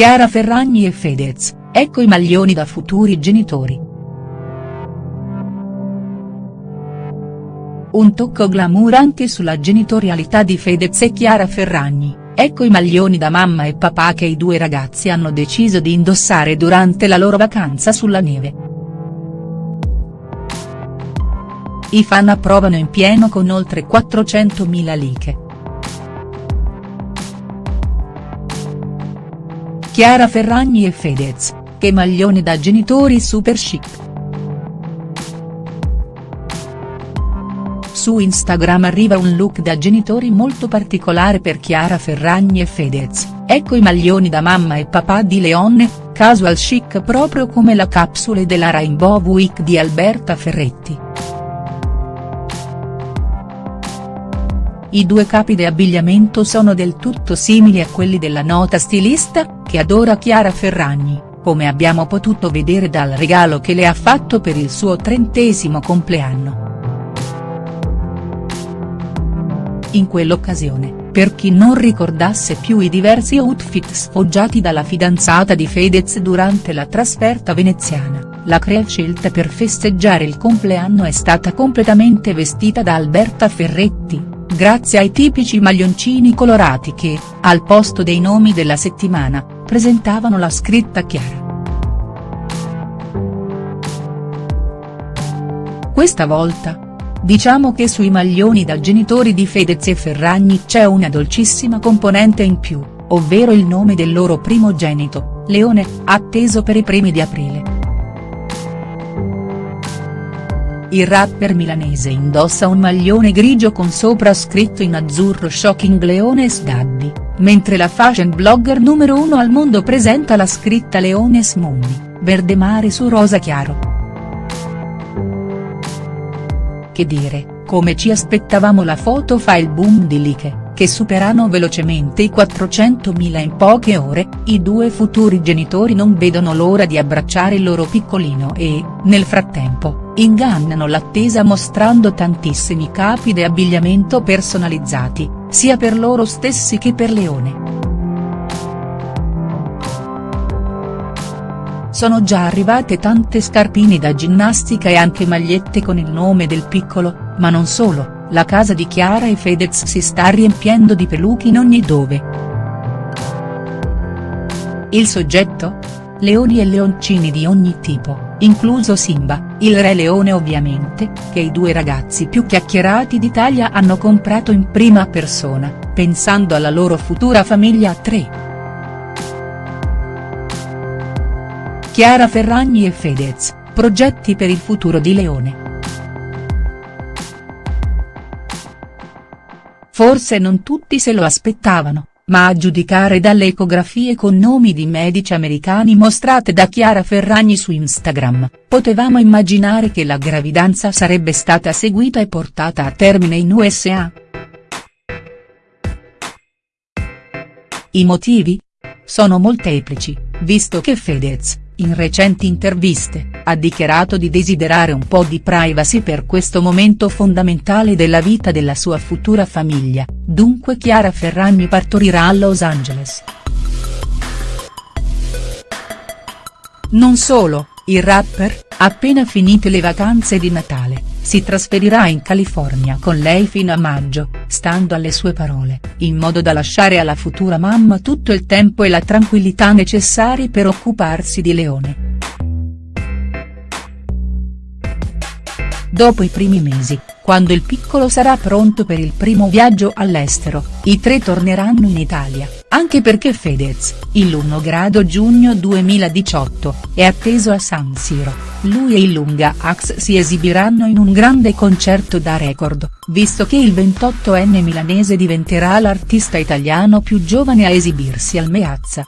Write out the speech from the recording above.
Chiara Ferragni e Fedez, ecco i maglioni da futuri genitori. Un tocco glamour anche sulla genitorialità di Fedez e Chiara Ferragni, ecco i maglioni da mamma e papà che i due ragazzi hanno deciso di indossare durante la loro vacanza sulla neve. I fan approvano in pieno con oltre 400.000 like. Chiara Ferragni e Fedez, che maglione da genitori super chic. Su Instagram arriva un look da genitori molto particolare per Chiara Ferragni e Fedez, ecco i maglioni da mamma e papà di Leone, casual chic proprio come la capsule della Rainbow Week di Alberta Ferretti. I due capi di abbigliamento sono del tutto simili a quelli della nota stilista, che adora Chiara Ferragni, come abbiamo potuto vedere dal regalo che le ha fatto per il suo trentesimo compleanno. In quell'occasione, per chi non ricordasse più i diversi outfit sfoggiati dalla fidanzata di Fedez durante la trasferta veneziana, la crea scelta per festeggiare il compleanno è stata completamente vestita da Alberta Ferretti, grazie ai tipici maglioncini colorati che, al posto dei nomi della settimana, presentavano la scritta chiara. Questa volta. Diciamo che sui maglioni da genitori di Fedez e Ferragni c'è una dolcissima componente in più, ovvero il nome del loro primogenito, Leone, atteso per i primi di aprile. Il rapper milanese indossa un maglione grigio con sopra scritto in azzurro Shocking Leones Daddy, mentre la fashion blogger numero uno al mondo presenta la scritta Leones Mummy, verde mare su rosa chiaro. Che dire, come ci aspettavamo la foto fa il boom di like che superano velocemente i 400.000 in poche ore, i due futuri genitori non vedono l'ora di abbracciare il loro piccolino e, nel frattempo, ingannano l'attesa mostrando tantissimi capi di abbigliamento personalizzati, sia per loro stessi che per Leone. Sono già arrivate tante scarpine da ginnastica e anche magliette con il nome del piccolo, ma non solo la casa di Chiara e Fedez si sta riempiendo di peluche in ogni dove. Il soggetto? Leoni e leoncini di ogni tipo, incluso Simba, il re leone ovviamente, che i due ragazzi più chiacchierati d'Italia hanno comprato in prima persona, pensando alla loro futura famiglia a tre. Chiara Ferragni e Fedez, progetti per il futuro di Leone. Forse non tutti se lo aspettavano, ma a giudicare dalle ecografie con nomi di medici americani mostrate da Chiara Ferragni su Instagram, potevamo immaginare che la gravidanza sarebbe stata seguita e portata a termine in USA. I motivi? Sono molteplici, visto che Fedez, in recenti interviste, ha dichiarato di desiderare un po' di privacy per questo momento fondamentale della vita della sua futura famiglia, dunque Chiara Ferragni partorirà a Los Angeles. Non solo, il rapper, appena finite le vacanze di Natale, si trasferirà in California con lei fino a maggio, stando alle sue parole, in modo da lasciare alla futura mamma tutto il tempo e la tranquillità necessari per occuparsi di Leone. Dopo i primi mesi, quando il piccolo sarà pronto per il primo viaggio all'estero, i tre torneranno in Italia, anche perché Fedez, il 1 grado giugno 2018, è atteso a San Siro, lui e il Lunga Ax si esibiranno in un grande concerto da record, visto che il 28enne milanese diventerà l'artista italiano più giovane a esibirsi al Meazza.